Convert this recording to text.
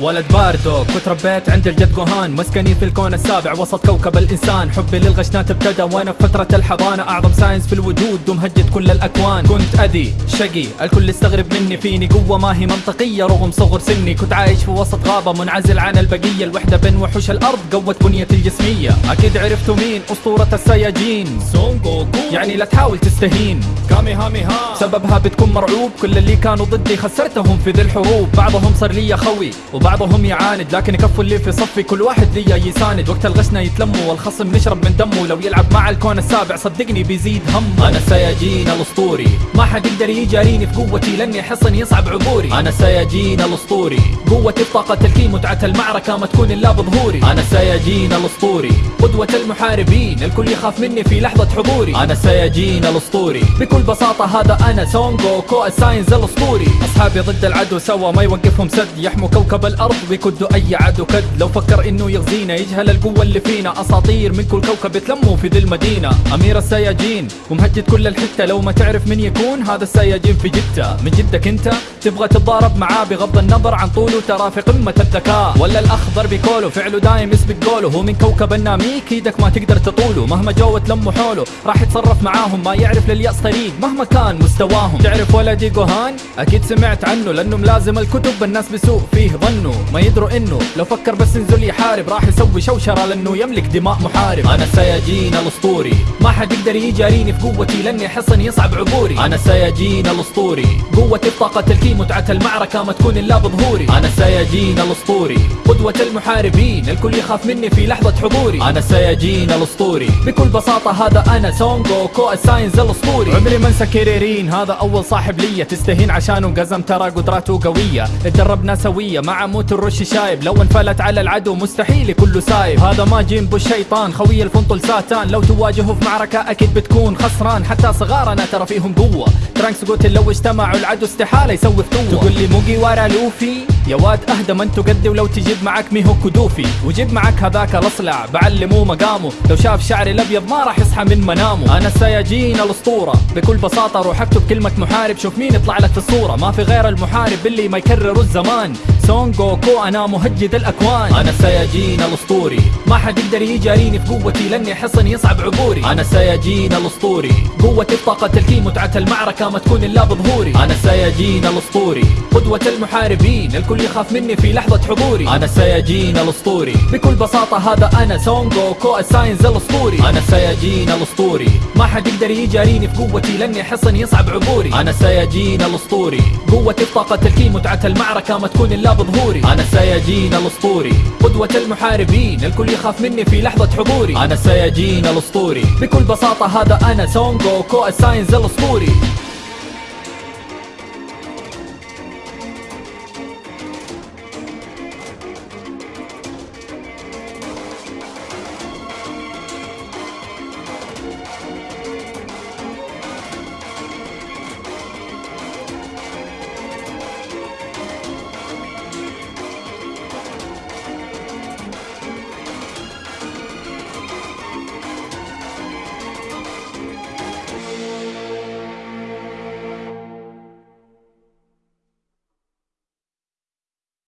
ولد باردو كنت ربيت عند الجد جوهان. مسكني في الكون السابع وسط كوكب الإنسان. حبي للغشنات ابتدى وأنا في فترة الحضانة. أعظم ساينز في الوجود ومهجد كل الأكوان. كنت أذي شقي الكل يستغرب مني. فيني قوة ما هي منطقية رغم صغر سني. كنت عايش في وسط غابة منعزل عن البقية. الوحدة بين وحوش الأرض قوت بنيتي الجسمية. أكيد عرفتوا مين؟ أسطورة السياجين. سون جوكو يعني لا تحاول تستهين. كامي هامي ها سببها بتكون مرعوب. كل اللي كانوا ضدي خسرتهم في ذي الحروب. بعضهم صار لي خوي وبعضهم يعاند لكن يكفوا اللي في صفي كل واحد لي يساند. وقت الغشنا يتلموا والخصم نشرب من دمه. لو يلعب مع الكون السابع صدقني بيزيد هم. أنا السياجين الأسطوري. ما حد يقدر يجاريني في قوتي لاني حصن يصعب عبوري. أنا السياجين الأسطوري. قوتي بطاقة الكي متعة المعركة ما تكون إلا بظهوري. أنا السياجين الأسطوري. قدوة المحاربين الكل يخاف مني في لحظة حضوري. أنا السياجين الأسطوري. بكل بساطة هذا أنا سون جوكو الساينز الأسطوري. أصحابي ضد العدو سوا ما يوقفهم سد يحموا كوكب الأرض ويكدوا أي عدو كد. لو فكر إنه يغزينا يجهل القوة اللي فينا. أساطير من كل كوكب يتلموا في ذي المدينة. أمير السياجين ومهجد كل الحتة. لو ما تعرف من يكون هذا السياجين في جدة. من جدك أنت؟ تبغى تتضارب معاه بغض النظر عن طوله. ترى في قمة الذكاء. ولا الأخضر بكوله. فعله دايم يسبق قوله. هو من كوكب الناميك. إيدك ما تقدر تطوله. مهما جو تلموا حوله. راح يتصرف معاهم. ما يعرف لليأس طريق. مهما كان مستواهم. تعرف ولدي جوهان؟ أكيد سمعت عنه. لأنه ملازم الكتب. الناس بسوء فيه ظنوا ما يدروا إنه. لو فكر بس ينزل يحارب راح يسوي شوشرة لأنه يملك دماء محارب. أنا السياجين الأسطوري. ما حد يقدر يجاريني في قوتي لأني حصن يصعب عبوري. أنا السياجين الأسطوري. قوتي بطاقة الكي متعة المعركة ما تكون إلا بظهوري. أنا السياجين الأسطوري. قدوة المحاربين الكل يخاف مني في لحظة حضوري. أنا السياجين الأسطوري. بكل بساطة هذا أنا سون جوكو الساينز الأسطوري. عمري ما انسى كريلين هذا أول صاحب ليا. تستهين عشانه قزم ترى قدراته قوية. اتدربنا سوية مع موتن روشي شايب. لو انفلت على العدو مستحيل كله سايب. هذا ماجين بو الشيطان خوي الفنطل ساتان. لو تواجهه في معركة أكيد بتكون خسران. حتى صغارنا ترى فيهم قوة. ترانكس قوتن لو اجتمعوا العدو استحالة يسوي فتوة تقول لي مونكي دي لوفي. يا واد أهدى ما انتو قدي ولو تجيب معك ميهو كدوفي. وجيب معك هذاك الأصلع بعلموه مقامه. لو شاف شعري الأبيض ما راح يصحى من منامه. أنا السياجين الأسطورة. بكل بساطة روح اكتب كلمة محارب. شوف مين يطلع لك في الصورة. ما في غير المحارب اللي ما يكرر الزمان. سون جوكو أنا مهجد الأكوان. أنا السياجين الأسطوري. ما حد يقدر يجاريني في قوتي لاني حصن يصعب عبوري. أنا السياجين الأسطوري. قوتي بطاقة الكي متعة المعركة ما تكون إلا بظهوري. أنا السياجين الأسطوري. قدوة المحاربين الكل يخاف مني في لحظة حضوري. أنا السياجين الأسطوري. بكل بساطة هذا أنا سونغو كو الساينز الأسطوري. أنا السياجين الأسطوري. حد يقدر يجاريني في قوتي لاني حصن يصعب عبوري. أنا السياجين الأسطوري. قوتي بطاقة الكي متعة المعركة ما تكون إلا بظهوري. أنا السياجين الأسطوري. قدوة المحاربين الكل يخاف مني في لحظة حضوري. أنا السياجين الأسطوري. بكل بساطة هذا أنا سونغو كو الساينز الأسطوري.